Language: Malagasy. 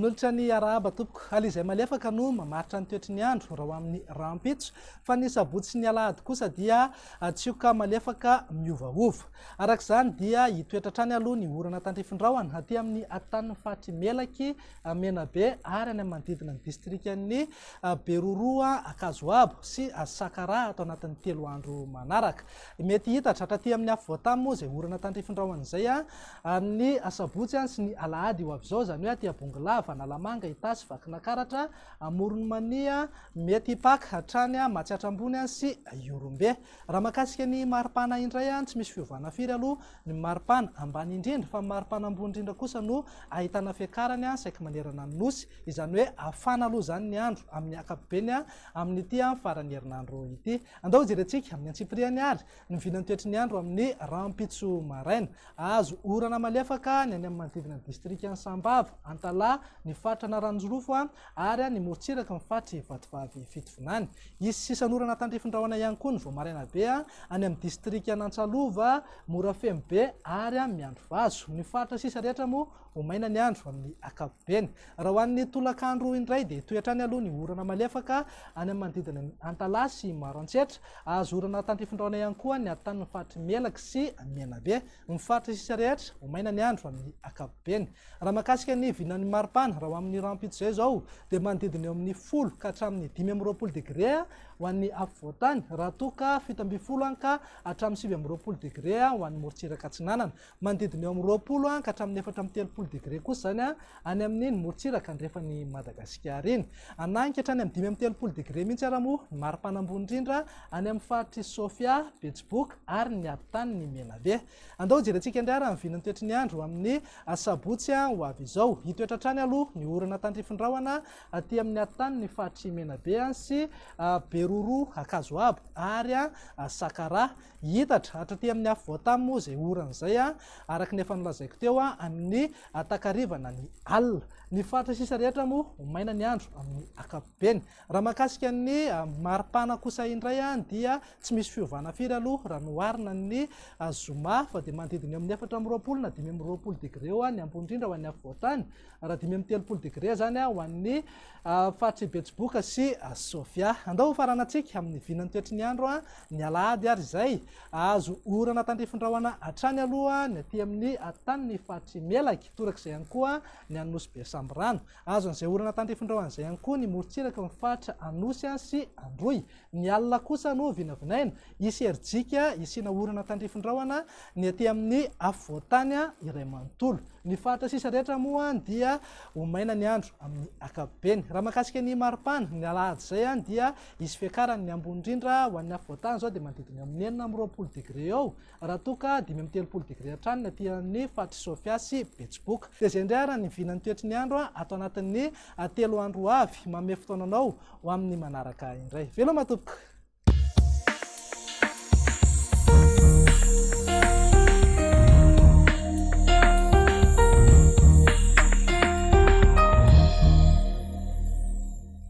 manolotra ny arahaba tompoko. Ala izay malefaka no mamaritra ny toetry ny andro raha ho amin'ny rampitso. Fa ny sabotsy ny alahady kosa dia tsioka malefaka miovaova. Arak'izany dia hitoetra trany aloha ny orana tandrifindraoana aty amin'ny ataniny fahatry melaky menabe ary any am'ny manodidina ny distrikany eh, beroroa akazoabo sy sakaraha atao anatin'ny telo andro manaraka. Mety hitatra hatraty amin'ny afvoatamy moa zay orana tandrifindraoana zay a eh, ny sabotsy any sy ny alahady io avy zao zany hoe aty abongilava fanalamanga itasy vakinakaratra amoronomania mety ipaka hatrany a matsiatrambony any sy iorombe. Raha mahakasika ny maripana indray any tsy misy fiovana firy aloha. Ny maripana ambany indrindra fa maripana ambony indrindra kosa no ahitana fiakarany a saiky manerana ny nosy. Izany hoe afana aloha zany ny andro amin'ny akapobeny a amin'n'ity a farany herinandro ity. Andao jerentsika amin'ny antsipriany ary ny vinany toetry ny andro amin'ny rampitso maraina azo orana malefaka ny any amin'ny manodidina ny distrika ny sambava antala ny faritra naranjorofo a ary a ny morotsiraka mifaritra vatovavy fitovinany isy sisanorana tandrifindrahoana ihany koa ny voamaraina be a any amin'ny distrika anantsalova morafemy be ary a miandro vazo. Ny faritra sisa rehetra moa homaina ny andro amin'ny akapobeny raha hoan'ny tolakandro indray de toetrany aloha ny orana malefaka any amin'ny manodidina ny antalasy maro antsetra. Azo orana tandrifindrahoana ihany koa ny atanin'ny faritry melaka sy amenabe. Mifaritra sisa rehetra homaina ny andro amin'ny akapobeny raha mahakasika ny vinan'ny maripana any raha ho amin'ny rampito zay zao de manodidina eo amin'ny folo ka hatramin'ny dimy amroapolo degré a ho an'ny afovoantany raha toka fito amby folo any ka hatramin'ny sivy amroapolo degré a ho an'ny morotsiraka tsinanana manodidina eo amroapolo roapolo ka hatramin'ny efatra amin'ny telopolo degré kosa zany a any amin'iny morotsiraka ndrefa ny madagasikara iny. Ananika hatrany amin'ny dimy amby telopolo degré mihitsy araha moa ny mari-panambony indrindra any amin'ny faritry sofia betsbook ary ny ampitany ny menave andao jerentsika indray raha mivinany toetry ny andro amin'ny sabotsy a ho avy izao. Hitoetra trany aloha ny orana tandrifindraoana aty amin'ny atany ny fahatrymenabe any sy beroro akazo abo. Ary a sakara hitatra. Hatra amin'ny amin'ny afvoatamy moa zay oran'izay a araka ny efa nolazaiko teo a amin'ny takarivana ny alina. Ny faritra sisa rehetra moa homaina ny andro amin'ny akapobeny raha mahakasika ny maripana kosa indray a dia tsy misy fiovana firy aloha. Raha noarina ny zoma fa de manodidiny amin'ny efatra am'roapolo na dimy am'roapolo degré eo a ny ambonindrindra ho an'ny afvoatany raha dimy amy telopolo degré zany a ho an'ny faritry betsiboka sy sofia. Andao hofaranantsika amin'ny vinany toetry ny andro a ny alahady ary zay azo orana tandrifindrahoana atrany aloha ny aty amin'ny ataniny faritry melaky torak'izay ihany koa ny anosy be samby rano azo an'izay orana tandrifindrahoan'izay ihany koa ny morotsiraka mifaritra anosy a sy androy. Ny alina kosa no vinavinaina. Isy erijika isiana orana tandrifindrahoana ny aty amin'ny afvoatany a iray manontolo. Ny faritra sisa rehetra moa dia homaina ny andro amin'ny akapobeny. Raha mahakasika ny maripana ny alahady zay any dia izy fiakaranny ambony indrindra ho an'ny afvoatany zao de manodidiny amin'ny enina amroapolo degré ao raha toka dimy am'y telopolo degré atranony fatry sofia sy betsiboka de zay indray ara ny vinany toetry ny andro a atao anatin'ny telo andro avy mame fotoananao ho amin'ny manaraka indray. Velo matopoka